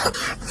Ha ha ha!